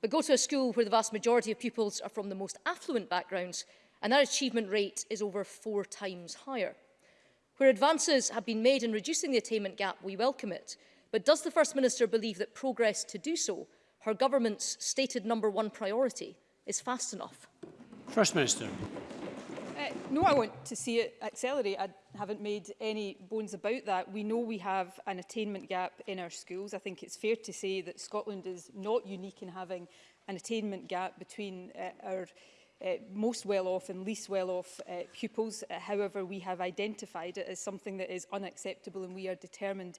but go to a school where the vast majority of pupils are from the most affluent backgrounds and their achievement rate is over four times higher. Where advances have been made in reducing the attainment gap, we welcome it. But does the First Minister believe that progress to do so, her government's stated number one priority, is fast enough? First Minister. Uh, no, I want to see it accelerate. I haven't made any bones about that. We know we have an attainment gap in our schools. I think it's fair to say that Scotland is not unique in having an attainment gap between uh, our uh, most well-off and least well-off uh, pupils. Uh, however, we have identified it as something that is unacceptable and we are determined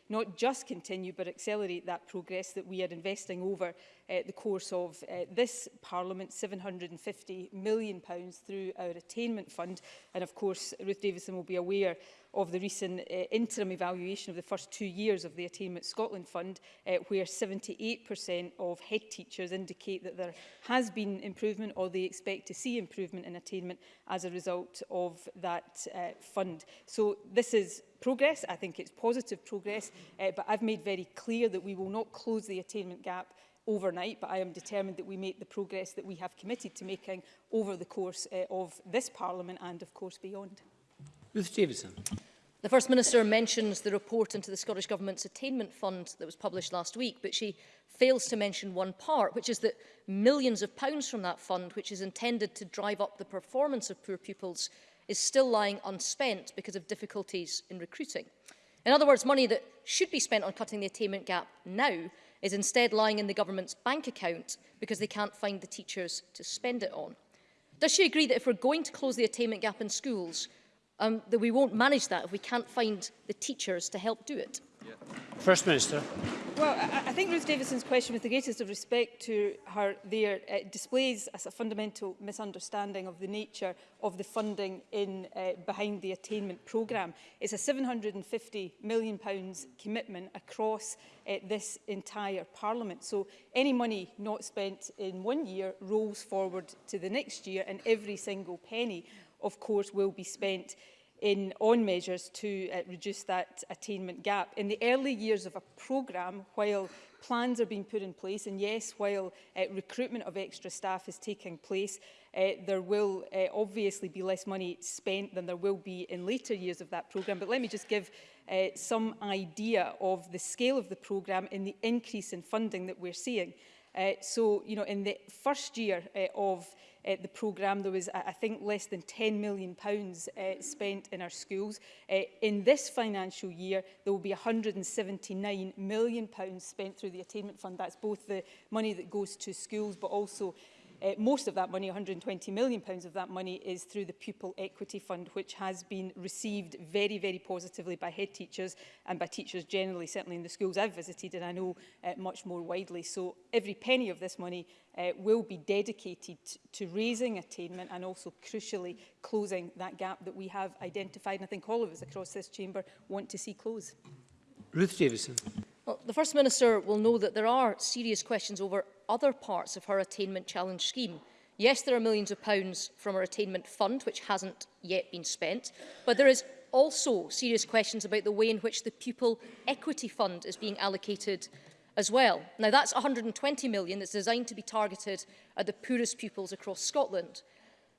not just continue but accelerate that progress that we are investing over uh, the course of uh, this Parliament, £750 million through our attainment fund. And of course, Ruth Davidson will be aware of the recent uh, interim evaluation of the first two years of the Attainment Scotland Fund, uh, where 78% of head teachers indicate that there has been improvement or they expect to see improvement in attainment as a result of that uh, fund. So this is progress. I think it's positive progress, uh, but I've made very clear that we will not close the attainment gap overnight, but I am determined that we make the progress that we have committed to making over the course uh, of this Parliament and, of course, beyond. Ruth Davidson. The First Minister mentions the report into the Scottish Government's attainment fund that was published last week, but she fails to mention one part, which is that millions of pounds from that fund, which is intended to drive up the performance of poor pupils, is still lying unspent because of difficulties in recruiting. In other words, money that should be spent on cutting the attainment gap now is instead lying in the government's bank account because they can't find the teachers to spend it on. Does she agree that if we're going to close the attainment gap in schools, um, that we won't manage that if we can't find the teachers to help do it. Yeah. First Minister. Well, I, I think Ruth Davidson's question, with the greatest of respect to her there, uh, displays as a fundamental misunderstanding of the nature of the funding in uh, behind the attainment programme. It's a £750 million pounds commitment across uh, this entire Parliament. So any money not spent in one year rolls forward to the next year and every single penny of course, will be spent in, on measures to uh, reduce that attainment gap. In the early years of a programme, while plans are being put in place, and yes, while uh, recruitment of extra staff is taking place, uh, there will uh, obviously be less money spent than there will be in later years of that programme. But let me just give uh, some idea of the scale of the programme and the increase in funding that we're seeing. Uh, so, you know, in the first year uh, of uh, the programme, there was, I think, less than £10 million pounds, uh, spent in our schools. Uh, in this financial year, there will be £179 million pounds spent through the Attainment Fund. That's both the money that goes to schools, but also uh, most of that money, £120 million pounds of that money, is through the Pupil Equity Fund, which has been received very, very positively by head teachers and by teachers generally, certainly in the schools I've visited and I know uh, much more widely. So every penny of this money uh, will be dedicated to raising attainment and also crucially closing that gap that we have identified and I think all of us across this chamber want to see close. Ruth Davison. Well, the First Minister will know that there are serious questions over other parts of her attainment challenge scheme. Yes, there are millions of pounds from her attainment fund, which hasn't yet been spent, but there is also serious questions about the way in which the Pupil Equity Fund is being allocated as well. Now, that's 120 million that's designed to be targeted at the poorest pupils across Scotland.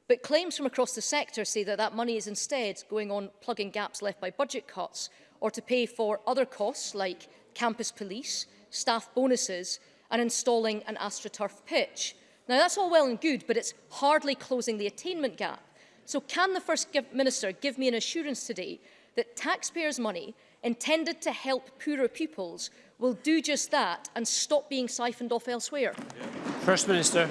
But claims from across the sector say that that money is instead going on plugging gaps left by budget cuts or to pay for other costs like campus police, staff bonuses and installing an AstroTurf pitch. Now, that's all well and good, but it's hardly closing the attainment gap. So can the First Minister give me an assurance today that taxpayers' money intended to help poorer pupils will do just that and stop being siphoned off elsewhere? First Minister.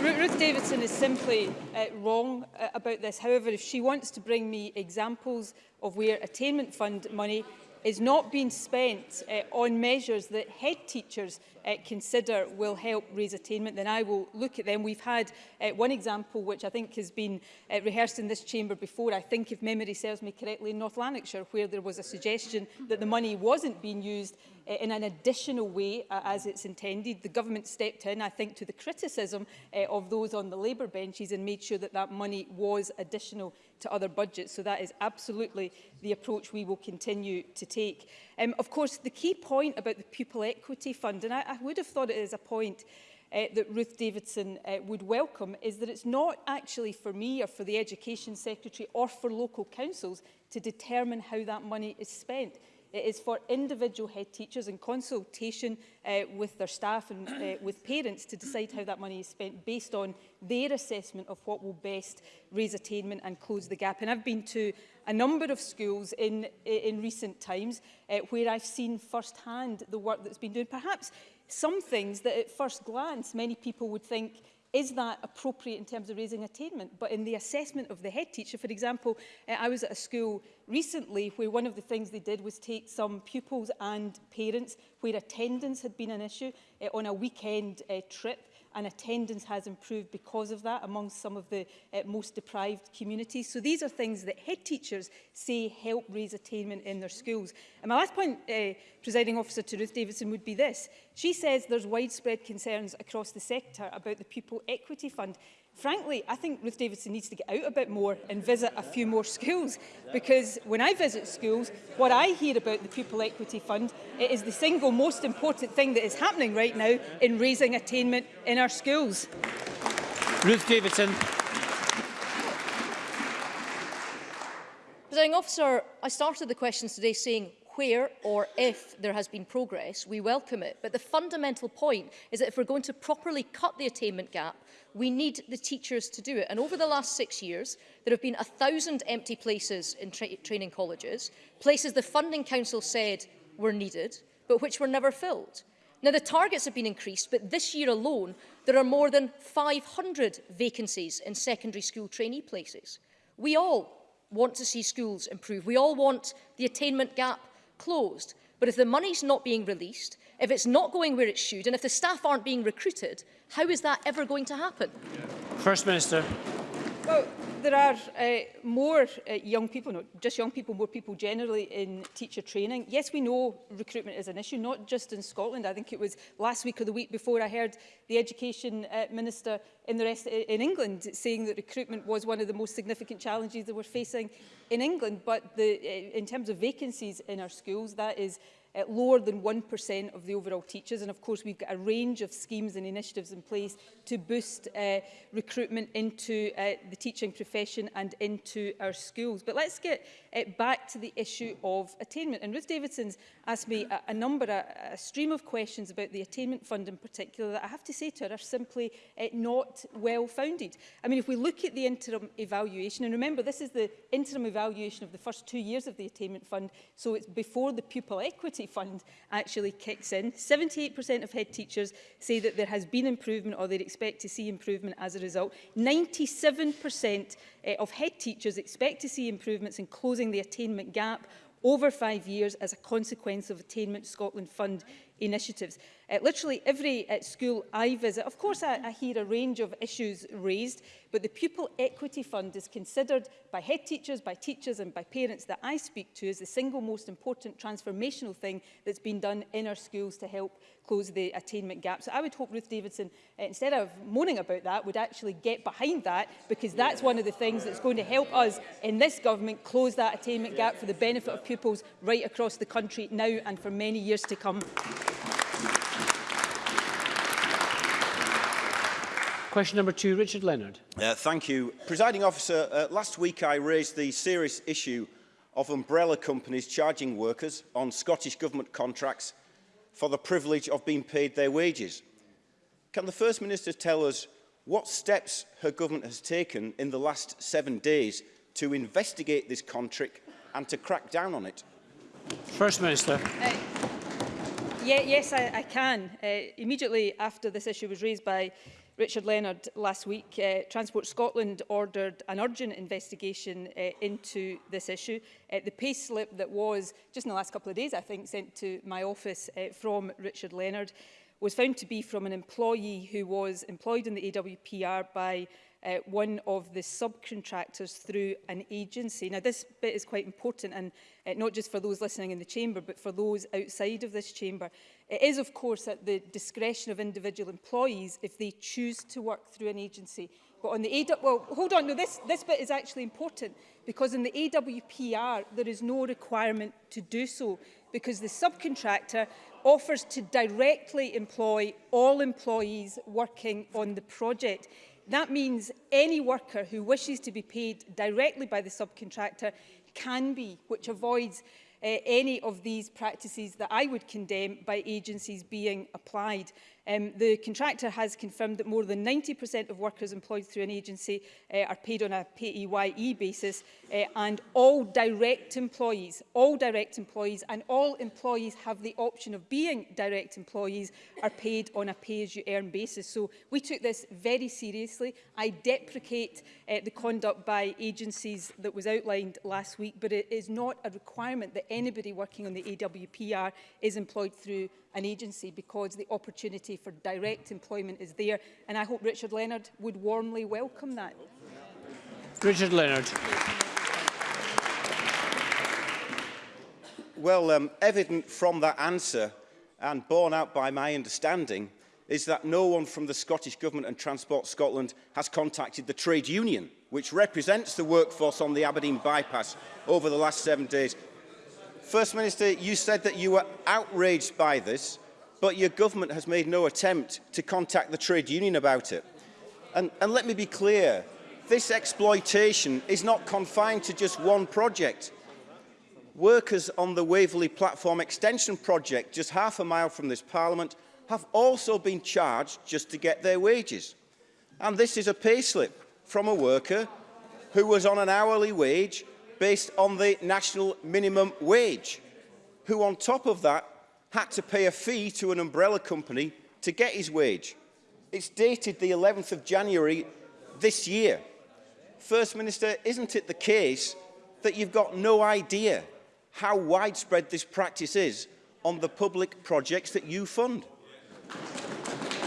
Ruth Davidson is simply uh, wrong uh, about this. However, if she wants to bring me examples of where attainment fund money is not being spent uh, on measures that head teachers uh, consider will help raise attainment, then I will look at them. We've had uh, one example which I think has been uh, rehearsed in this chamber before, I think if memory serves me correctly, in North Lanarkshire, where there was a suggestion that the money wasn't being used in an additional way uh, as it's intended. The government stepped in, I think, to the criticism uh, of those on the Labour benches and made sure that that money was additional to other budgets. So that is absolutely the approach we will continue to take. Um, of course, the key point about the Pupil Equity Fund, and I, I would have thought it is a point uh, that Ruth Davidson uh, would welcome is that it's not actually for me or for the Education Secretary or for local councils to determine how that money is spent. It is for individual head teachers in consultation uh, with their staff and uh, with parents to decide how that money is spent based on their assessment of what will best raise attainment and close the gap. And I've been to a number of schools in, in recent times uh, where I've seen firsthand the work that's been done. Perhaps some things that at first glance many people would think is that appropriate in terms of raising attainment? But in the assessment of the head teacher, for example, uh, I was at a school recently where one of the things they did was take some pupils and parents where attendance had been an issue uh, on a weekend uh, trip and attendance has improved because of that among some of the uh, most deprived communities. So these are things that head teachers say help raise attainment in their schools. And my last point, uh, presiding officer to Ruth Davidson, would be this. She says there's widespread concerns across the sector about the Pupil Equity Fund frankly, I think Ruth Davidson needs to get out a bit more and visit a few more schools because when I visit schools, what I hear about the Pupil Equity Fund, it is the single most important thing that is happening right now in raising attainment in our schools. Ruth Davidson. Presiding officer, I started the questions today saying where or if there has been progress, we welcome it. But the fundamental point is that if we're going to properly cut the attainment gap, we need the teachers to do it. And over the last six years, there have been 1,000 empty places in tra training colleges, places the Funding Council said were needed, but which were never filled. Now, the targets have been increased, but this year alone, there are more than 500 vacancies in secondary school trainee places. We all want to see schools improve. We all want the attainment gap closed. But if the money's not being released, if it's not going where it should, and if the staff aren't being recruited, how is that ever going to happen? First Minister. Well, there are uh, more uh, young people, not just young people, more people generally in teacher training. Yes, we know recruitment is an issue, not just in Scotland. I think it was last week or the week before I heard the Education uh, Minister in, the rest, in England saying that recruitment was one of the most significant challenges that we're facing in England. But the, uh, in terms of vacancies in our schools, that is uh, lower than 1% of the overall teachers. And of course, we've got a range of schemes and initiatives in place to boost uh, recruitment into uh, the teaching profession and into our schools. But let's get uh, back to the issue of attainment. And Ruth Davidson's asked me a, a number, a, a stream of questions about the attainment fund in particular that I have to say to her are simply uh, not well founded. I mean, if we look at the interim evaluation, and remember this is the interim evaluation of the first two years of the attainment fund, so it's before the pupil equity Equality Fund actually kicks in. 78% of head teachers say that there has been improvement or they expect to see improvement as a result. 97% eh, of head teachers expect to see improvements in closing the attainment gap over five years as a consequence of Attainment Scotland Fund initiatives. Uh, literally every uh, school I visit, of course I, I hear a range of issues raised, but the Pupil Equity Fund is considered by head teachers, by teachers and by parents that I speak to as the single most important transformational thing that's been done in our schools to help close the attainment gap. So I would hope Ruth Davidson, uh, instead of moaning about that, would actually get behind that because that's one of the things that's going to help us in this government close that attainment gap for the benefit of pupils right across the country now and for many years to come. Question number two, Richard Leonard. Uh, thank you. Presiding officer, uh, last week I raised the serious issue of umbrella companies charging workers on Scottish Government contracts for the privilege of being paid their wages. Can the First Minister tell us what steps her government has taken in the last seven days to investigate this contract and to crack down on it? First Minister. Uh, yeah, yes, I, I can. Uh, immediately after this issue was raised by Richard Leonard last week, uh, Transport Scotland ordered an urgent investigation uh, into this issue. Uh, the pay slip that was, just in the last couple of days, I think, sent to my office uh, from Richard Leonard was found to be from an employee who was employed in the AWPR by uh, one of the subcontractors through an agency. Now, this bit is quite important, and uh, not just for those listening in the chamber, but for those outside of this chamber. It is, of course, at the discretion of individual employees if they choose to work through an agency. But on the AW, well, hold on, no, this, this bit is actually important because in the AWPR, there is no requirement to do so because the subcontractor offers to directly employ all employees working on the project. That means any worker who wishes to be paid directly by the subcontractor can be, which avoids Eh, any of these practices that I would condemn by agencies being applied. Um, the contractor has confirmed that more than 90% of workers employed through an agency uh, are paid on a PAYE e basis uh, and all direct employees, all direct employees and all employees have the option of being direct employees are paid on a pay-as-you-earn basis. So we took this very seriously. I deprecate uh, the conduct by agencies that was outlined last week, but it is not a requirement that anybody working on the AWPR is employed through an agency because the opportunity for direct employment is there. And I hope Richard Leonard would warmly welcome that. Richard Leonard. Well, um, evident from that answer and borne out by my understanding is that no one from the Scottish Government and Transport Scotland has contacted the trade union, which represents the workforce on the Aberdeen bypass over the last seven days. First Minister, you said that you were outraged by this, but your government has made no attempt to contact the trade union about it. And, and let me be clear, this exploitation is not confined to just one project. Workers on the Waverley Platform Extension Project, just half a mile from this Parliament, have also been charged just to get their wages. And this is a payslip from a worker who was on an hourly wage based on the national minimum wage, who on top of that had to pay a fee to an umbrella company to get his wage. It's dated the 11th of January this year. First Minister, isn't it the case that you've got no idea how widespread this practice is on the public projects that you fund? Yeah.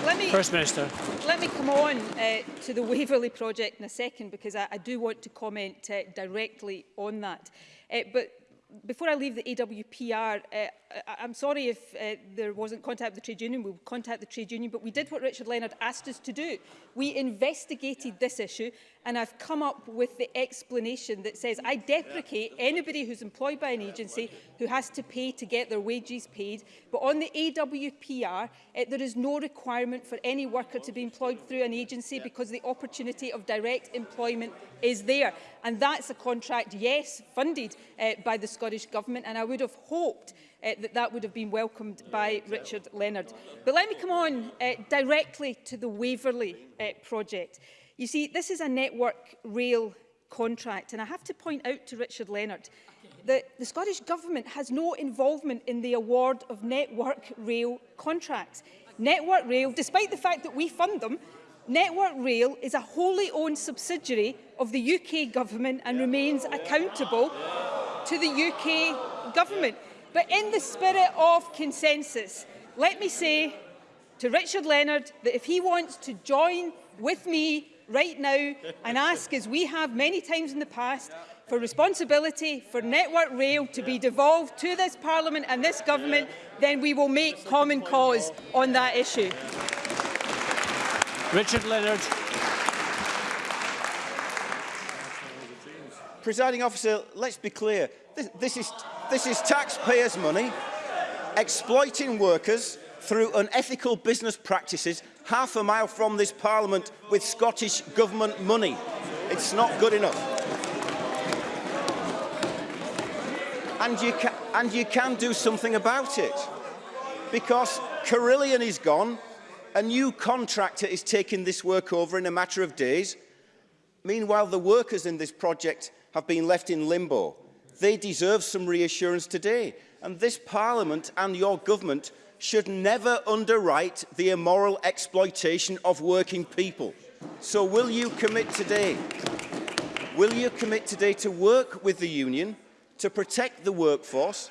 Let me, First Minister. Let me come on uh, to the Waverley project in a second because I, I do want to comment uh, directly on that. Uh, but before I leave the AWPR, uh, I'm sorry if uh, there wasn't contact with the trade union. We'll contact the trade union, but we did what Richard Leonard asked us to do. We investigated this issue and I've come up with the explanation that says I deprecate anybody who's employed by an agency who has to pay to get their wages paid. But on the AWPR, it, eh, there is no requirement for any worker to be employed through an agency because the opportunity of direct employment is there. And that's a contract, yes, funded uh, by the Scottish Government. And I would have hoped uh, that that would have been welcomed by Richard Leonard. But let me come on uh, directly to the Waverley uh, project. You see, this is a network rail contract, and I have to point out to Richard Leonard that the Scottish Government has no involvement in the award of network rail contracts. Network Rail, despite the fact that we fund them, Network Rail is a wholly owned subsidiary of the UK Government and yeah. remains accountable yeah. to the UK Government. But in the spirit of consensus, let me say to Richard Leonard that if he wants to join with me right now and ask, as we have many times in the past, for responsibility for Network Rail to be devolved to this Parliament and this Government, then we will make common cause on that issue. Richard Leonard. Presiding officer, let's be clear. This, this, is, this is taxpayers' money, exploiting workers, through unethical business practices half a mile from this parliament with Scottish government money. It's not good enough. And you, ca and you can do something about it. Because Carillion is gone, a new contractor is taking this work over in a matter of days. Meanwhile, the workers in this project have been left in limbo. They deserve some reassurance today. And this Parliament and your government should never underwrite the immoral exploitation of working people. So will you commit today? Will you commit today to work with the union to protect the workforce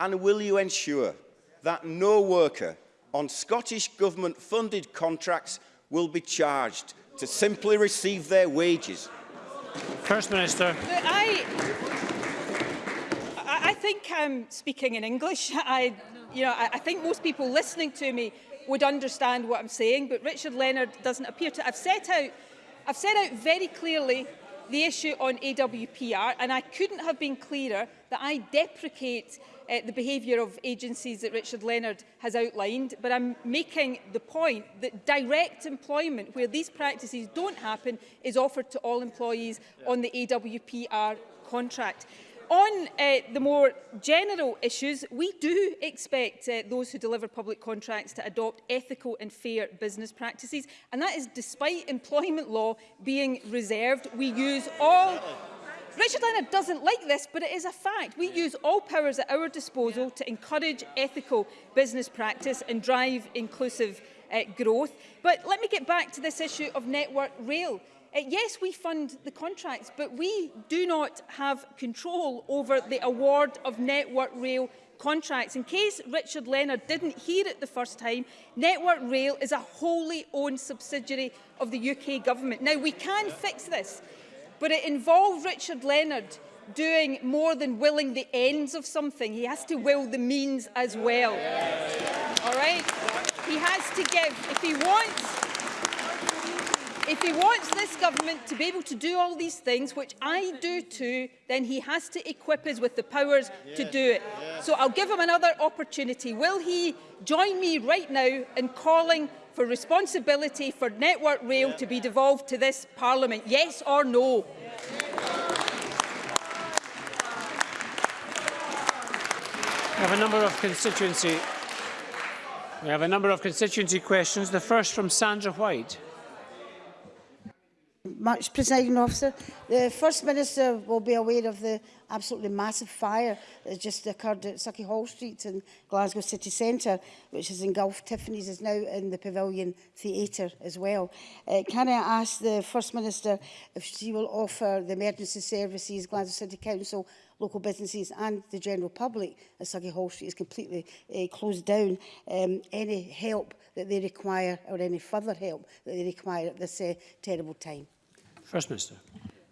and will you ensure that no worker on Scottish Government funded contracts will be charged to simply receive their wages? First Minister. But I, think I'm speaking in English. I, you know, I, I think most people listening to me would understand what I'm saying, but Richard Leonard doesn't appear to. I've set out, I've set out very clearly the issue on AWPR, and I couldn't have been clearer that I deprecate uh, the behaviour of agencies that Richard Leonard has outlined, but I'm making the point that direct employment, where these practices don't happen, is offered to all employees on the AWPR contract on uh, the more general issues, we do expect uh, those who deliver public contracts to adopt ethical and fair business practices, and that is despite employment law being reserved. We use all Richard Leonard doesn't like this, but it is a fact. We use all powers at our disposal to encourage ethical business practice and drive inclusive uh, growth. But let me get back to this issue of network rail. Uh, yes, we fund the contracts, but we do not have control over the award of Network Rail contracts. In case Richard Leonard didn't hear it the first time, Network Rail is a wholly owned subsidiary of the UK government. Now, we can fix this, but it involved Richard Leonard doing more than willing the ends of something. He has to will the means as well. All right? He has to give. If he wants If he wants this government to be able to do all these things, which I do too, then he has to equip us with the powers yes. to do it. Yes. So I'll give him another opportunity. Will he join me right now in calling for responsibility for Network Rail yes. to be devolved to this Parliament? Yes or no? We have a number of constituency. We have a number of constituency questions. The first from Sandra White. much, Presiding Officer. The First Minister will be aware of the absolutely massive fire that just occurred at Sucky Hall Street in Glasgow City Centre, which has engulfed Tiffany's, is now in the Pavilion Theatre as well. Uh, can I ask the First Minister if she will offer the emergency services, Glasgow City Council, local businesses and the general public as Sucky Hall Street is completely uh, closed down, um, any help that they require or any further help that they require at this uh, terrible time. First Minister.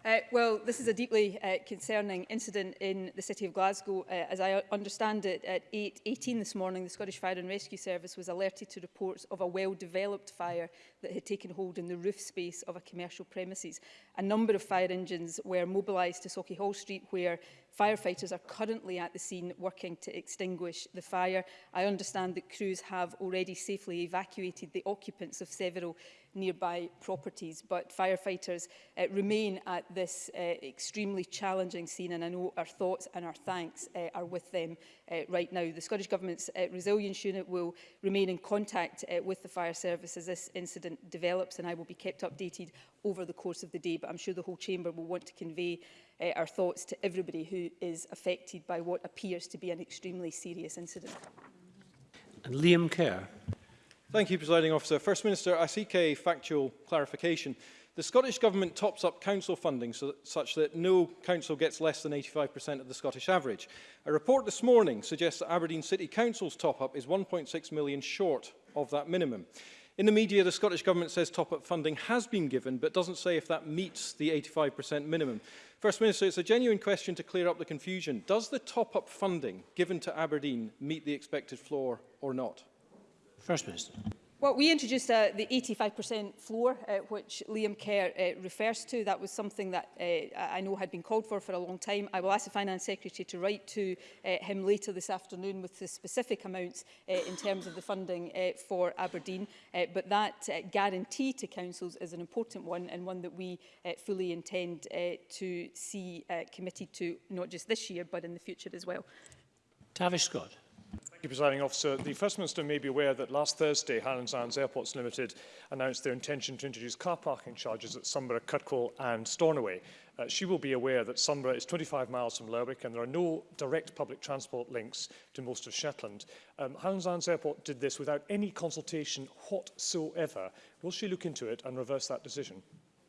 Uh, well, this is a deeply uh, concerning incident in the city of Glasgow. Uh, as I understand it, at 8.18 this morning, the Scottish Fire and Rescue Service was alerted to reports of a well-developed fire that had taken hold in the roof space of a commercial premises. A number of fire engines were mobilised to Socky Hall Street, where firefighters are currently at the scene working to extinguish the fire. I understand that crews have already safely evacuated the occupants of several nearby properties. But firefighters uh, remain at this uh, extremely challenging scene and I know our thoughts and our thanks uh, are with them uh, right now. The Scottish Government's uh, Resilience Unit will remain in contact uh, with the fire service as this incident develops and I will be kept updated over the course of the day but I'm sure the whole chamber will want to convey uh, our thoughts to everybody who is affected by what appears to be an extremely serious incident. And Liam Kerr. Thank you, Presiding Officer. First Minister, I seek a factual clarification. The Scottish Government tops up council funding so such that no council gets less than 85% of the Scottish average. A report this morning suggests that Aberdeen City Council's top-up is 1.6 million short of that minimum. In the media, the Scottish Government says top-up funding has been given, but doesn't say if that meets the 85% minimum. First Minister, it's a genuine question to clear up the confusion. Does the top-up funding given to Aberdeen meet the expected floor or not? First Minister. Well, we introduced uh, the 85% floor, uh, which Liam Kerr uh, refers to. That was something that uh, I know had been called for for a long time. I will ask the Finance Secretary to write to uh, him later this afternoon with the specific amounts uh, in terms of the funding for Aberdeen. but that guarantee to councils is an important one and one that we fully intend to see committed to, not just this year, but in the future as well. Tavish Scott. Thank you, Presiding Officer. The First Minister may be aware that last Thursday, Highlands Islands Airports Limited announced their intention to introduce car parking charges at Sumbra, Cutcall and Stornoway. Uh, she will be aware that Sumbra is 25 miles from Lerwick and there are no direct public transport links to most of Shetland. Um, Highlands Islands Airport did this without any consultation whatsoever. Will she look into it and reverse that decision?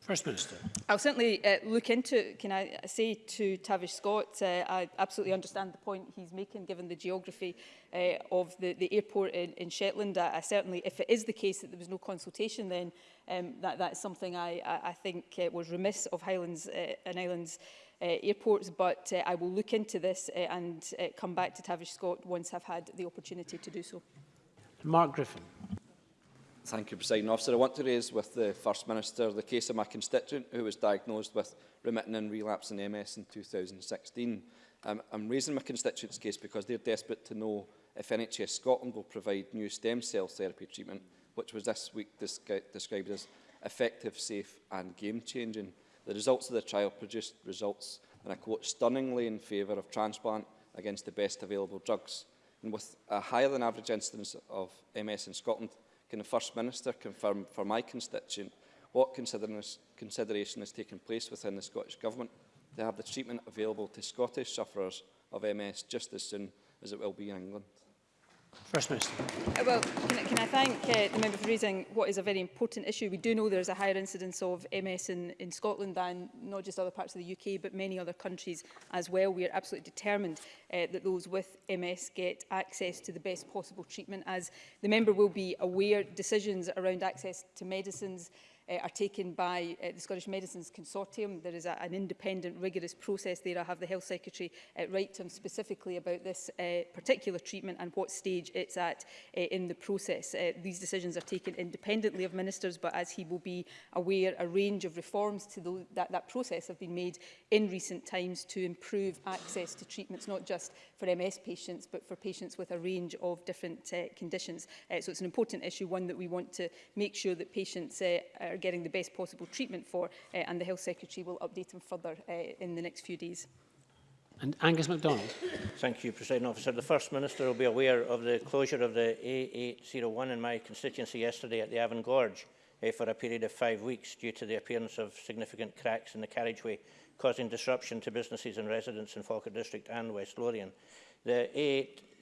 First Minister. I'll certainly uh, look into, can I say to Tavish Scott, uh, I absolutely understand the point he's making given the geography uh, of the, the airport in, in Shetland. I, I certainly, if it is the case that there was no consultation then, um, that, that's something I, I, I think uh, was remiss of Highlands uh, and Islands uh, airports, but uh, I will look into this uh, and uh, come back to Tavish Scott once I've had the opportunity to do so. Mark Griffin. Thank you, President Officer. I want to raise with the First Minister the case of my constituent who was diagnosed with remitting and relapsing MS in 2016. Um, I'm raising my constituent's case because they're desperate to know if NHS Scotland will provide new stem cell therapy treatment, which was this week described as effective, safe and game-changing. The results of the trial produced results, and I quote, stunningly in favour of transplant against the best available drugs. And with a higher than average incidence of MS in Scotland, Can the First Minister confirm for my constituent what consideration is taking place within the Scottish Government to have the treatment available to Scottish sufferers of MS just as soon as it will be in England? First Minister. Uh, well, can, I, can I thank uh, the member for raising what is a very important issue. We do know there is a higher incidence of MS in, in Scotland than not just other parts of the UK, but many other countries as well. We are absolutely determined uh, that those with MS get access to the best possible treatment. As the member will be aware, decisions around access to medicines, uh, are taken by uh, the Scottish Medicines Consortium. There is a, an independent, rigorous process there. I have the Health Secretary uh, write to him specifically about this uh, particular treatment and what stage it's at uh, in the process. Uh, these decisions are taken independently of ministers, but as he will be aware, a range of reforms to the, that, that process have been made in recent times to improve access to treatments, not just for MS patients, but for patients with a range of different uh, conditions. Uh, so it's an important issue, one that we want to make sure that patients uh, are getting the best possible treatment for uh, and the Health Secretary will update him further uh, in the next few days. And Angus MacDonald. Thank you, President Officer. The First Minister will be aware of the closure of the A801 in my constituency yesterday at the Avon Gorge eh, for a period of five weeks due to the appearance of significant cracks in the carriageway, causing disruption to businesses and residents in Falkirk District and West Lothian. The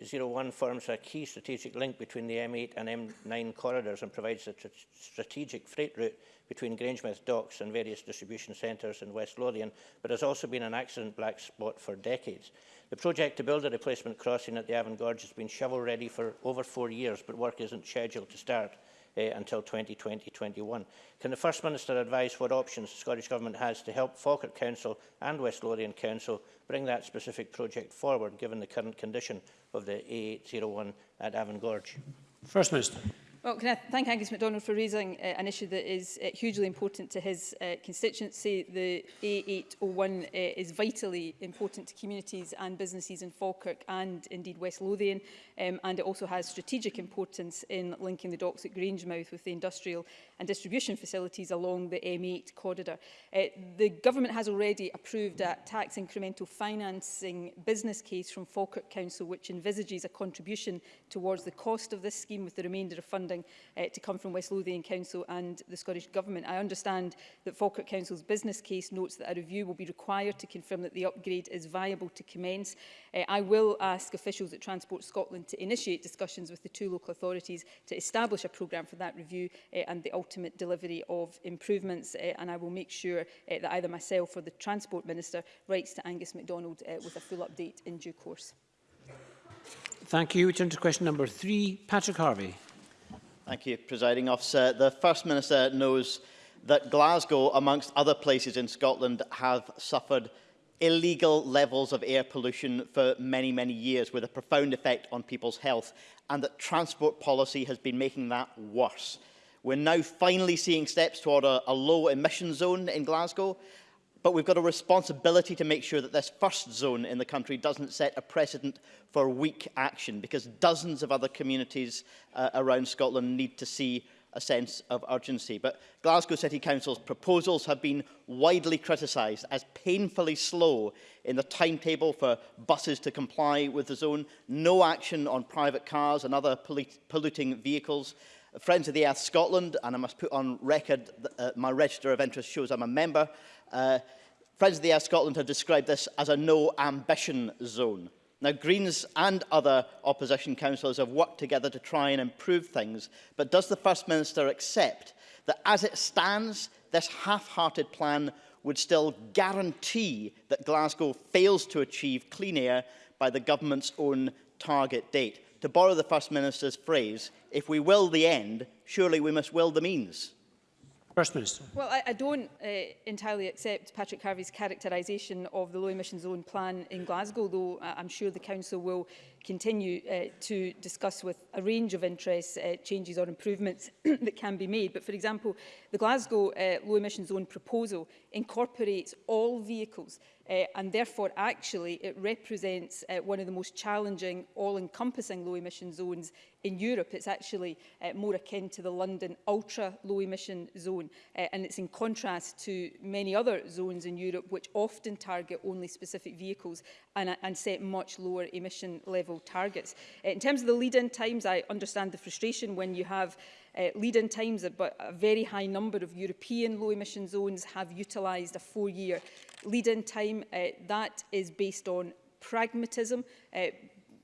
A801 forms a key strategic link between the M8 and M9 corridors and provides a strategic freight route between Grangemouth docks and various distribution centres in West Lothian, but has also been an accident black spot for decades. The project to build a replacement crossing at the Avon Gorge has been shovel-ready for over four years, but work isn't scheduled to start uh, until 2020-21. Can the First Minister advise what options the Scottish Government has to help Falkirk Council and West Lothian Council bring that specific project forward, given the current condition of the A801 at Avon Gorge? First Minister. Well, can I thank Angus MacDonald for raising uh, an issue that is uh, hugely important to his uh, constituency. The A801 uh, is vitally important to communities and businesses in Falkirk and indeed West Lothian, um, and it also has strategic importance in linking the docks at Grangemouth with the industrial and distribution facilities along the M8 corridor. Uh, the government has already approved a tax incremental financing business case from Falkirk Council, which envisages a contribution towards the cost of this scheme with the remainder of funding funding uh, to come from West Lothian Council and the Scottish Government. I understand that Falkirk Council's business case notes that a review will be required to confirm that the upgrade is viable to commence. Uh, I will ask officials at Transport Scotland to initiate discussions with the two local authorities to establish a programme for that review uh, and the ultimate delivery of improvements. Uh, and I will make sure uh, that either myself or the Transport Minister writes to Angus MacDonald uh, with a full update in due course. Thank you. We turn to question number three, Patrick Harvey. Thank you, Presiding Officer. The First Minister knows that Glasgow, amongst other places in Scotland, have suffered illegal levels of air pollution for many, many years with a profound effect on people's health and that transport policy has been making that worse. We're now finally seeing steps toward a, a low emission zone in Glasgow But we've got a responsibility to make sure that this first zone in the country doesn't set a precedent for weak action, because dozens of other communities uh, around Scotland need to see a sense of urgency. But Glasgow City Council's proposals have been widely criticised as painfully slow in the timetable for buses to comply with the zone, no action on private cars and other polluting vehicles, Friends of the Earth Scotland, and I must put on record that uh, my register of interest shows I'm a member, Uh, Friends of the Air Scotland have described this as a no ambition zone. Now, Greens and other opposition councillors have worked together to try and improve things, but does the First Minister accept that as it stands, this half-hearted plan would still guarantee that Glasgow fails to achieve clean air by the government's own target date? To borrow the First Minister's phrase, if we will the end, surely we must will the means. First Minister. Well, I, I don't uh, entirely accept Patrick Harvey's characterisation of the low emission zone plan in Glasgow, though uh, I'm sure the Council will continue uh, to discuss with a range of interests uh, changes or improvements that can be made. But for example, The Glasgow uh, Low Emission Zone proposal incorporates all vehicles uh, and therefore actually it represents uh, one of the most challenging all-encompassing low emission zones in Europe. It's actually uh, more akin to the London ultra low emission zone uh, and it's in contrast to many other zones in Europe which often target only specific vehicles and, uh, and set much lower emission level targets. Uh, in terms of the lead-in times, I understand the frustration when you have uh, lead-in times, but a very high number of European low-emission zones have utilised a four-year lead-in time. Uh, that is based on pragmatism, uh,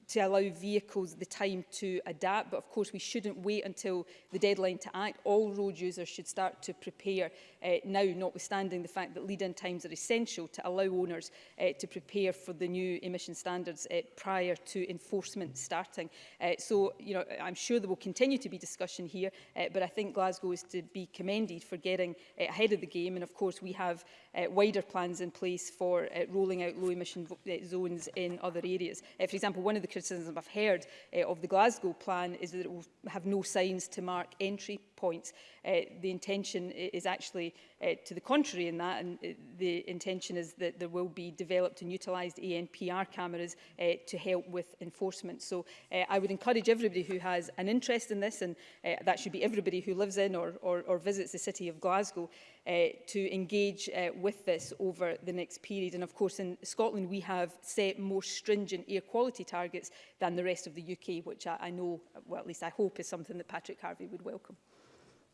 to allow vehicles the time to adapt. But of course, we shouldn't wait until the deadline to act. All road users should start to prepare uh, now, notwithstanding the fact that lead-in times are essential to allow owners uh, to prepare for the new emission standards uh, prior to enforcement starting. Uh, so, you know, I'm sure there will continue to be discussion here, uh, but I think Glasgow is to be commended for getting uh, ahead of the game. And of course, we have uh, wider plans in place for uh, rolling out low emission uh, zones in other areas. Uh, for example, one of the criticisms I've heard uh, of the Glasgow plan is that it will have no signs to mark entry points. Uh, the intention is actually uh, to the contrary in that, and uh, the intention is that there will be developed and utilised ANPR cameras uh, to help with enforcement. So uh, I would encourage everybody who has an interest in this, and uh, that should be everybody who lives in or, or, or visits the city of Glasgow, Uh, to engage uh, with this over the next period. And of course, in Scotland, we have set more stringent air quality targets than the rest of the UK, which I, I know, well, at least I hope is something that Patrick Harvey would welcome.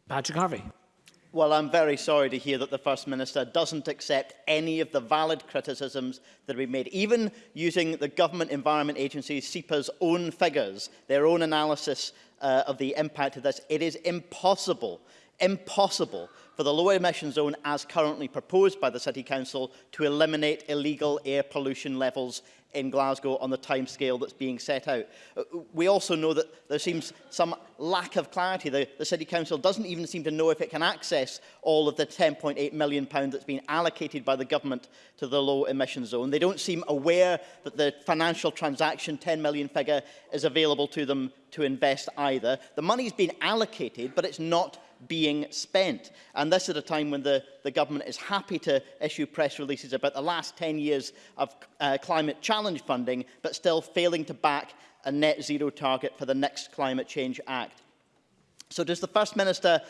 Patrick Harvey. Well, I'm very sorry to hear that the First Minister doesn't accept any of the valid criticisms that we made. Even using the Government Environment Agency, SEPA's own figures, their own analysis uh, of the impact of this, it is impossible, impossible for the low emission zone as currently proposed by the City Council to eliminate illegal air pollution levels in Glasgow on the timescale that's being set out. Uh, we also know that there seems some lack of clarity. The, the City Council doesn't even seem to know if it can access all of the £10.8 million that's been allocated by the government to the low emission zone. They don't seem aware that the financial transaction £10 million figure is available to them to invest either. The money's been allocated, but it's not being spent. And this at a time when the, the government is happy to issue press releases about the last 10 years of uh, climate challenge funding, but still failing to back a net zero target for the next Climate Change Act. So does the First Minister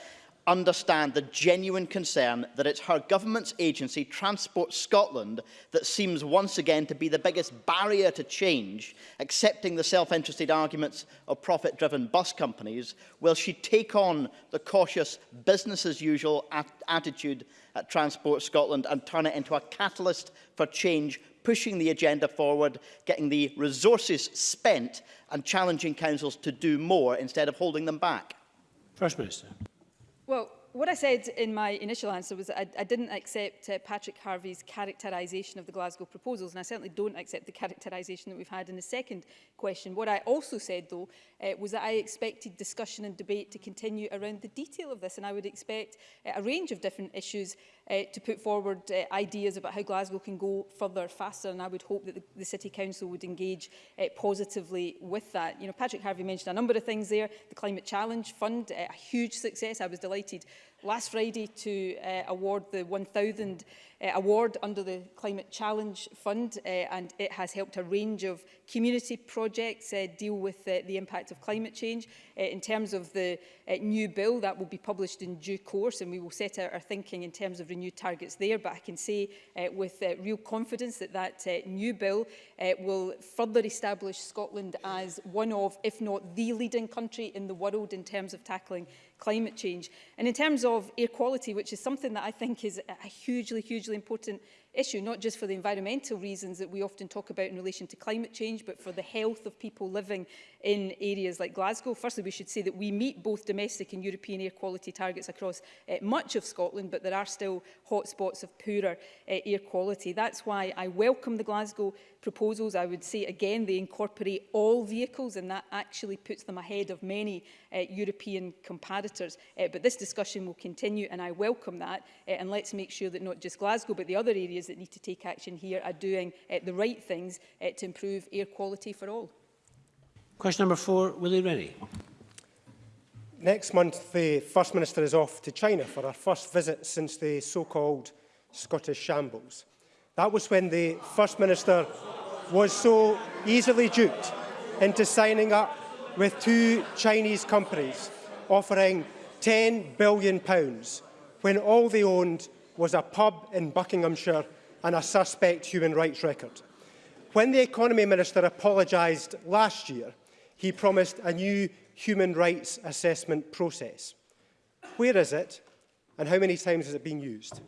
understand the genuine concern that it's her government's agency, Transport Scotland, that seems once again to be the biggest barrier to change, accepting the self-interested arguments of profit-driven bus companies, will she take on the cautious business-as-usual at attitude at Transport Scotland and turn it into a catalyst for change pushing the agenda forward, getting the resources spent and challenging councils to do more instead of holding them back? First Minister. Well, what I said in my initial answer was I, I didn't accept uh, Patrick Harvey's characterisation of the Glasgow proposals, and I certainly don't accept the characterisation that we've had in the second question. What I also said, though, uh, was that I expected discussion and debate to continue around the detail of this, and I would expect uh, a range of different issues uh, to put forward uh, ideas about how Glasgow can go further faster and I would hope that the, the City Council would engage uh, positively with that. You know, Patrick Harvey mentioned a number of things there. The Climate Challenge Fund, uh, a huge success. I was delighted last Friday to uh, award the 1,000 uh, award under the Climate Challenge Fund uh, and it has helped a range of community projects uh, deal with uh, the impact of climate change. Uh, in terms of the uh, new bill, that will be published in due course and we will set out our thinking in terms of renewed targets there, but I can say uh, with uh, real confidence that that uh, new bill uh, will further establish Scotland as one of, if not the leading country in the world in terms of tackling climate change. And in terms of air quality, which is something that I think is a hugely, hugely hugely important issue, not just for the environmental reasons that we often talk about in relation to climate change, but for the health of people living in areas like Glasgow. Firstly, we should say that we meet both domestic and European air quality targets across uh, much of Scotland, but there are still hotspots of poorer uh, air quality. That's why I welcome the Glasgow proposals, I would say again they incorporate all vehicles and that actually puts them ahead of many uh, European comparators. Uh, but this discussion will continue and I welcome that uh, and let's make sure that not just Glasgow but the other areas that need to take action here are doing uh, the right things uh, to improve air quality for all. Question number four, Willie Rennie. Next month, the First Minister is off to China for our first visit since the so-called Scottish shambles. That was when the First Minister was so easily duped into signing up with two Chinese companies offering £10 billion when all they owned was a pub in Buckinghamshire and a suspect human rights record. When the Economy Minister apologised last year, he promised a new human rights assessment process. Where is it and how many times has it been used?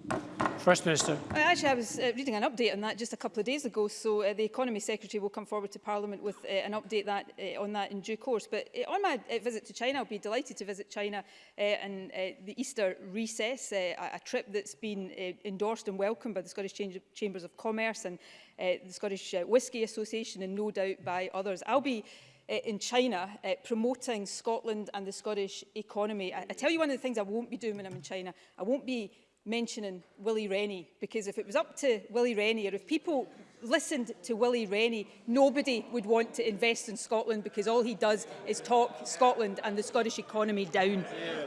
First Minister. Well, uh, actually, I was uh, reading an update on that just a couple of days ago, so uh, the Economy Secretary will come forward to Parliament with uh, an update that, uh, on that in due course. But uh, on my uh, visit to China, I'll be delighted to visit China uh, and uh, the Easter recess, uh, a trip that's been uh, endorsed and welcomed by the Scottish Cham Chambers of Commerce and uh, the Scottish uh, Whisky Association and no doubt by others. I'll be uh, in China uh, promoting Scotland and the Scottish economy. I, I tell you one of the things I won't be doing when I'm in China. I won't be mentioning Willie Rennie, because if it was up to Willie Rennie, or if people listened to Willie Rennie, nobody would want to invest in Scotland because all he does is talk Scotland and the Scottish economy down. Yeah.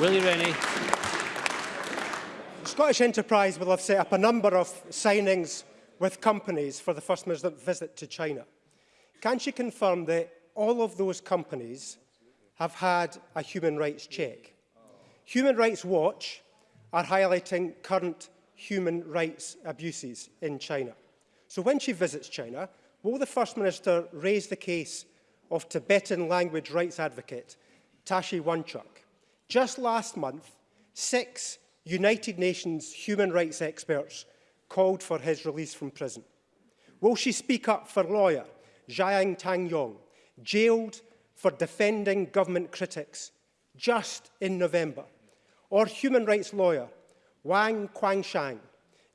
Willie Rennie. Scottish Enterprise will have set up a number of signings with companies for the First Minister's visit to China. Can she confirm that all of those companies have had a human rights check? Human Rights Watch are highlighting current human rights abuses in China. So when she visits China, will the First Minister raise the case of Tibetan language rights advocate Tashi Wanchuk? Just last month, six United Nations human rights experts called for his release from prison. Will she speak up for lawyer Zhang Tangyong, jailed for defending government critics just in November? or human rights lawyer Wang Quangshan,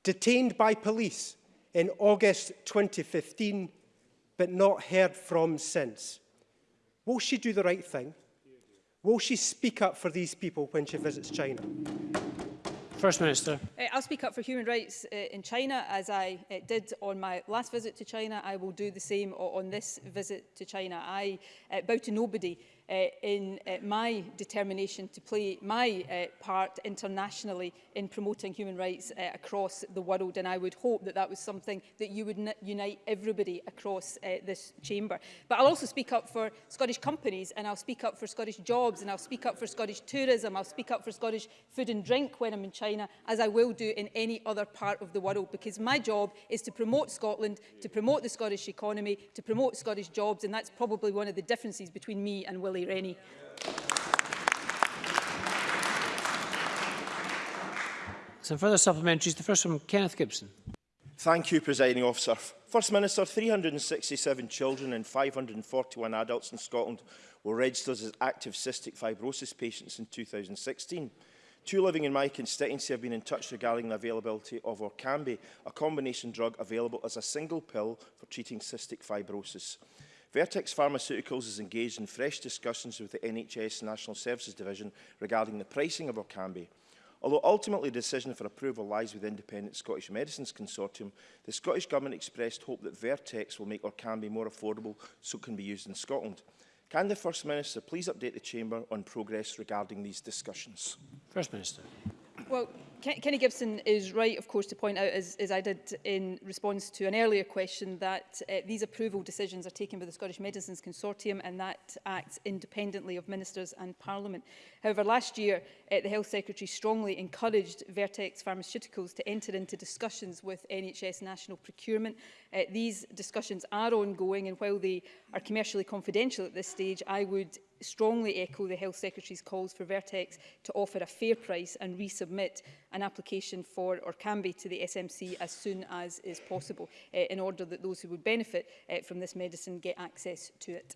detained by police in August 2015, but not heard from since. Will she do the right thing? Will she speak up for these people when she visits China? First Minister. Uh, I'll speak up for human rights uh, in China as I uh, did on my last visit to China. I will do the same on this visit to China. I bow to nobody uh, in uh, my determination to play my uh, part internationally in promoting human rights uh, across the world and I would hope that that was something that you would unite everybody across uh, this chamber. But I'll also speak up for Scottish companies and I'll speak up for Scottish jobs and I'll speak up for Scottish tourism, I'll speak up for Scottish food and drink when I'm in China as I will do in any other part of the world because my job is to promote Scotland, to promote the Scottish economy, to promote Scottish jobs and that's probably one of the differences between me and Willie Lee Rennie. Some further supplementaries. The first from Kenneth Gibson. Thank you, Presiding Officer. First Minister, 367 children and 541 adults in Scotland were registered as active cystic fibrosis patients in 2016. Two living in my constituency have been in touch regarding the availability of Orkambi, a combination drug available as a single pill for treating cystic fibrosis. Vertex Pharmaceuticals is engaged in fresh discussions with the NHS National Services Division regarding the pricing of Orkambi. Although ultimately the decision for approval lies with the Independent Scottish Medicines Consortium, the Scottish Government expressed hope that Vertex will make Orkambi more affordable so it can be used in Scotland. Can the First Minister please update the Chamber on progress regarding these discussions? First Minister. Well, Kenny Gibson is right, of course, to point out, as, as I did in response to an earlier question, that uh, these approval decisions are taken by the Scottish Medicines Consortium and that acts independently of ministers and Parliament. However, last year, uh, the Health Secretary strongly encouraged Vertex Pharmaceuticals to enter into discussions with NHS national procurement. Uh, these discussions are ongoing and while they are commercially confidential at this stage, I would strongly echo the Health Secretary's calls for Vertex to offer a fair price and resubmit an application for or can be to the SMC as soon as is possible uh, in order that those who would benefit uh, from this medicine get access to it.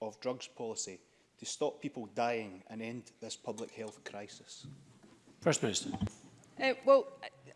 of drugs policy to stop people dying and end this public health crisis? First Minister. Uh, well,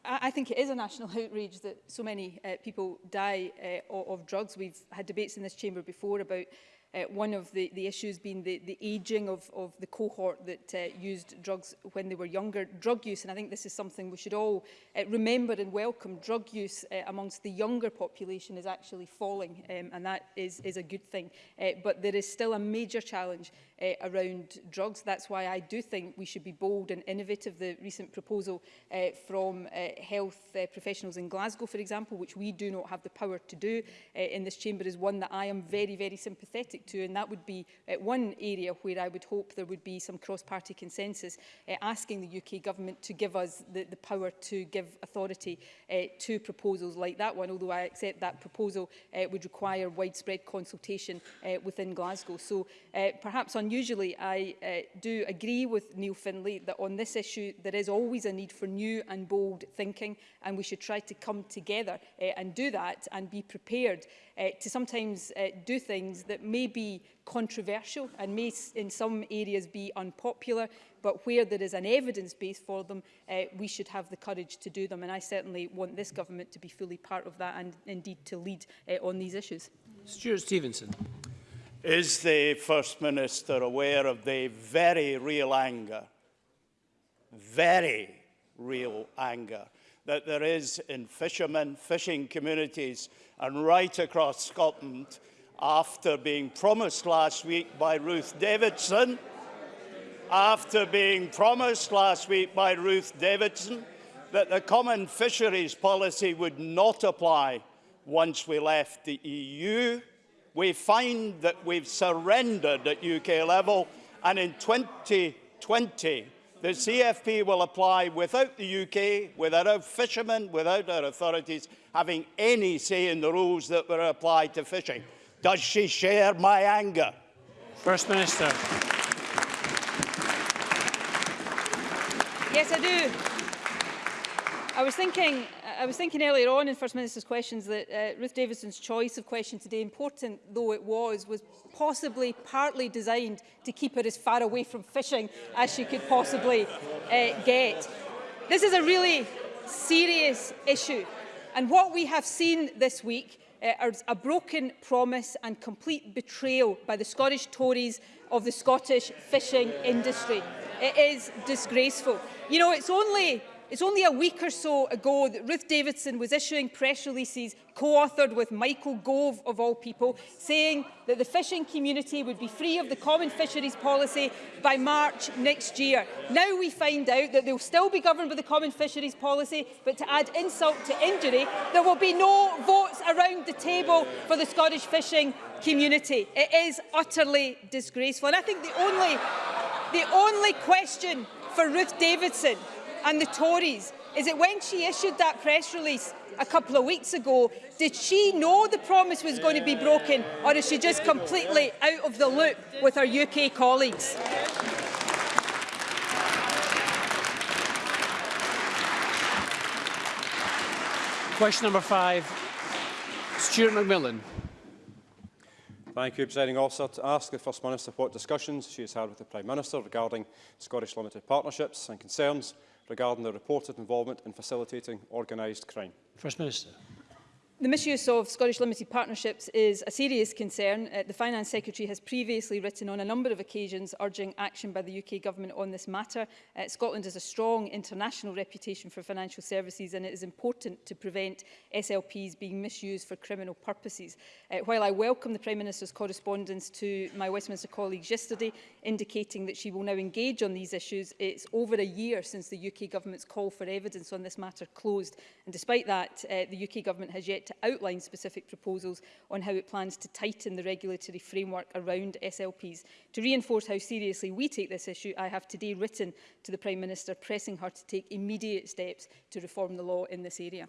I, I think it is a national outrage that so many uh, people die uh, of drugs. We've had debates in this chamber before about Uh, one of the, the issues being the, the ageing of, of the cohort that uh, used drugs when they were younger. Drug use, and I think this is something we should all uh, remember and welcome, drug use uh, amongst the younger population is actually falling, um, and that is, is a good thing. Uh, but there is still a major challenge uh, around drugs. That's why I do think we should be bold and innovative. The recent proposal uh, from uh, health uh, professionals in Glasgow, for example, which we do not have the power to do uh, in this chamber, is one that I am very, very sympathetic to. And that would be uh, one area where I would hope there would be some cross-party consensus uh, asking the UK government to give us the, the power to give authority uh, to proposals like that one, although I accept that proposal uh, would require widespread consultation uh, within Glasgow. So uh, perhaps on and usually I uh, do agree with Neil Finlay that on this issue there is always a need for new and bold thinking and we should try to come together uh, and do that and be prepared uh, to sometimes uh, do things that may be controversial and may in some areas be unpopular but where there is an evidence base for them uh, we should have the courage to do them and I certainly want this government to be fully part of that and indeed to lead uh, on these issues. Stuart Stevenson. Is the First Minister aware of the very real anger, very real anger, that there is in fishermen, fishing communities and right across Scotland after being promised last week by Ruth Davidson, after being promised last week by Ruth Davidson that the common fisheries policy would not apply once we left the EU, we find that we've surrendered at UK level, and in 2020, the CFP will apply without the UK, without our fishermen, without our authorities having any say in the rules that were applied to fishing. Does she share my anger? First Minister. Yes, I do. I was thinking I was thinking earlier on in First Minister's questions that uh, Ruth Davidson's choice of question today, important though it was, was possibly partly designed to keep her as far away from fishing as she could possibly uh, get. This is a really serious issue. And what we have seen this week uh, is a broken promise and complete betrayal by the Scottish Tories of the Scottish fishing industry. It is disgraceful. You know, it's only It's only a week or so ago that Ruth Davidson was issuing press releases co-authored with Michael Gove, of all people, saying that the fishing community would be free of the common fisheries policy by March next year. Now we find out that they'll still be governed by the common fisheries policy, but to add insult to injury, there will be no votes around the table for the Scottish fishing community. It is utterly disgraceful. And I think the only, the only question for Ruth Davidson and the Tories is that when she issued that press release a couple of weeks ago, did she know the promise was going to be broken or is she just completely out of the loop with her UK colleagues? Question number five, Stuart McMillan. Thank you, Presiding Officer. To ask the First Minister what discussions she has had with the Prime Minister regarding Scottish Limited partnerships and concerns regarding their reported involvement in facilitating organised crime? First Minister. The misuse of Scottish limited partnerships is a serious concern. Uh, the Finance Secretary has previously written on a number of occasions urging action by the UK Government on this matter. Uh, Scotland has a strong international reputation for financial services and it is important to prevent SLPs being misused for criminal purposes. Uh, while I welcome the Prime Minister's correspondence to my Westminster colleagues yesterday indicating that she will now engage on these issues, it's over a year since the UK Government's call for evidence on this matter closed. And despite that, uh, the UK Government has yet to outline specific proposals on how it plans to tighten the regulatory framework around SLPs. To reinforce how seriously we take this issue, I have today written to the Prime Minister pressing her to take immediate steps to reform the law in this area.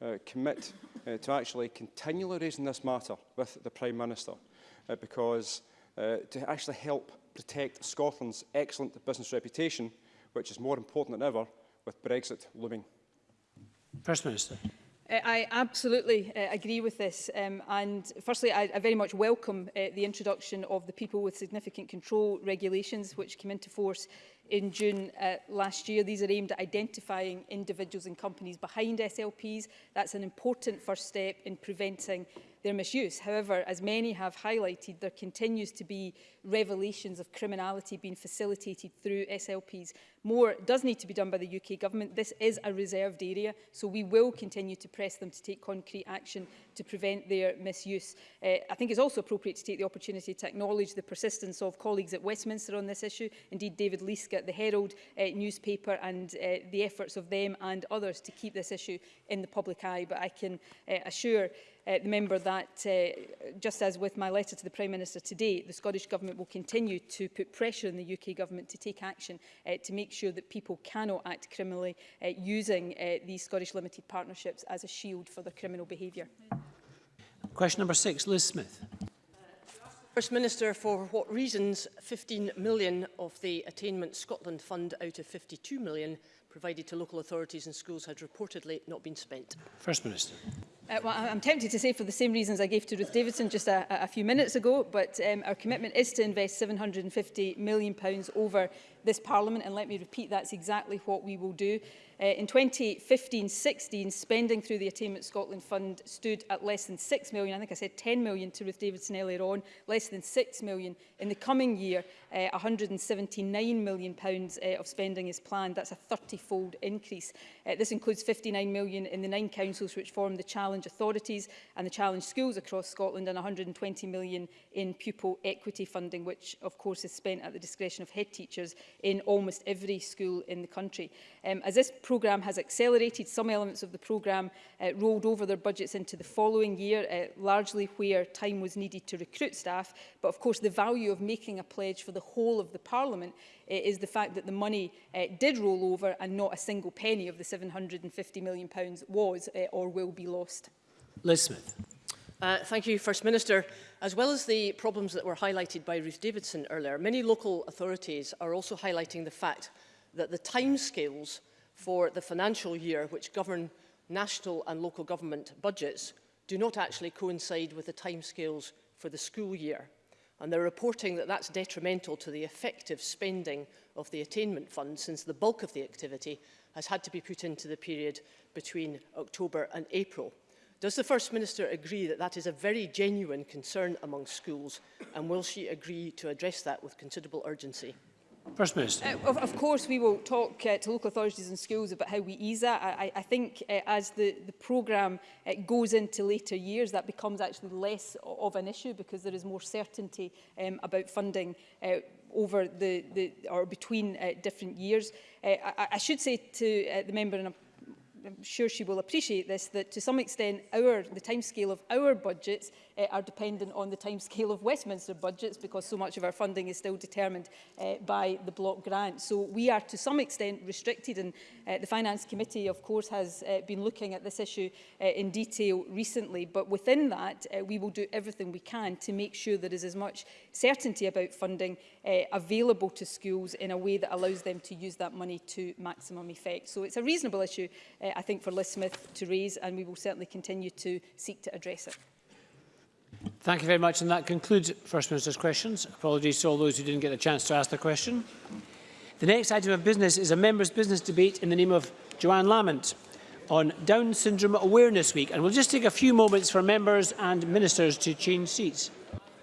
uh, commit uh, to actually continually raising this matter with the Prime Minister? Uh, because uh, to actually help protect Scotland's excellent business reputation, which is more important than ever with Brexit looming. First Minister. Uh, I absolutely uh, agree with this um, and firstly I, I very much welcome uh, the introduction of the people with significant control regulations which came into force in June uh, last year. These are aimed at identifying individuals and companies behind SLPs. That's an important first step in preventing their misuse. However, as many have highlighted, there continues to be revelations of criminality being facilitated through SLPs. More does need to be done by the UK government. This is a reserved area, so we will continue to press them to take concrete action to prevent their misuse. Uh, I think it's also appropriate to take the opportunity to acknowledge the persistence of colleagues at Westminster on this issue. Indeed, David Leask at the Herald uh, newspaper and uh, the efforts of them and others to keep this issue in the public eye. But I can uh, assure uh, the member that, uh, just as with my letter to the Prime Minister today, the Scottish Government will continue to put pressure on the UK Government to take action uh, to make sure that people cannot act criminally uh, using uh, these Scottish limited partnerships as a shield for their criminal behaviour. Question number six, Liz Smith. First Minister, for what reasons 15 million of the Attainment Scotland Fund out of 52 million provided to local authorities and schools had reportedly not been spent? First Minister. Uh, well, I'm tempted to say for the same reasons I gave to Ruth Davidson just a, a few minutes ago, but um, our commitment is to invest £750 million over this Parliament, and let me repeat, that's exactly what we will do. Uh, in 2015-16, spending through the Attainment Scotland Fund stood at less than 6 million. I think I said 10 million to Ruth Davidson earlier on, less than 6 million. In the coming year, uh, 179 million pounds uh, of spending is planned. That's a 30-fold increase. Uh, this includes 59 million in the nine councils which form the challenge authorities and the challenge schools across Scotland and 120 million in pupil equity funding, which of course is spent at the discretion of head teachers in almost every school in the country. Um, as this programme has accelerated some elements of the programme uh, rolled over their budgets into the following year, uh, largely where time was needed to recruit staff. But of course, the value of making a pledge for the whole of the Parliament uh, is the fact that the money uh, did roll over and not a single penny of the £750 million pounds was uh, or will be lost. Liz Smith. Uh, thank you, First Minister. As well as the problems that were highlighted by Ruth Davidson earlier, many local authorities are also highlighting the fact that the timescales for the financial year which govern national and local government budgets do not actually coincide with the timescales for the school year. And they're reporting that that's detrimental to the effective spending of the attainment fund since the bulk of the activity has had to be put into the period between October and April. Does the First Minister agree that that is a very genuine concern among schools and will she agree to address that with considerable urgency? First Minister. Uh, of, of course, we will talk uh, to local authorities and schools about how we ease that. I, I think uh, as the, the programme uh, goes into later years, that becomes actually less of an issue because there is more certainty um, about funding uh, over the, the or between uh, different years. Uh, I, I should say to uh, the member, and I'm I'm sure she will appreciate this, that to some extent our, the timescale of our budgets uh, are dependent on the timescale of Westminster budgets because so much of our funding is still determined uh, by the block grant. So we are to some extent restricted and uh, the Finance Committee of course has uh, been looking at this issue uh, in detail recently but within that uh, we will do everything we can to make sure there is as much certainty about funding uh, available to schools in a way that allows them to use that money to maximum effect. So it's a reasonable issue uh, uh, I think, for Liz Smith to raise, and we will certainly continue to seek to address it. Thank you very much, and that concludes First Minister's questions. Apologies to all those who didn't get a chance to ask the question. The next item of business is a members' business debate in the name of Joanne Lamont on Down Syndrome Awareness Week, and we'll just take a few moments for members and ministers to change seats.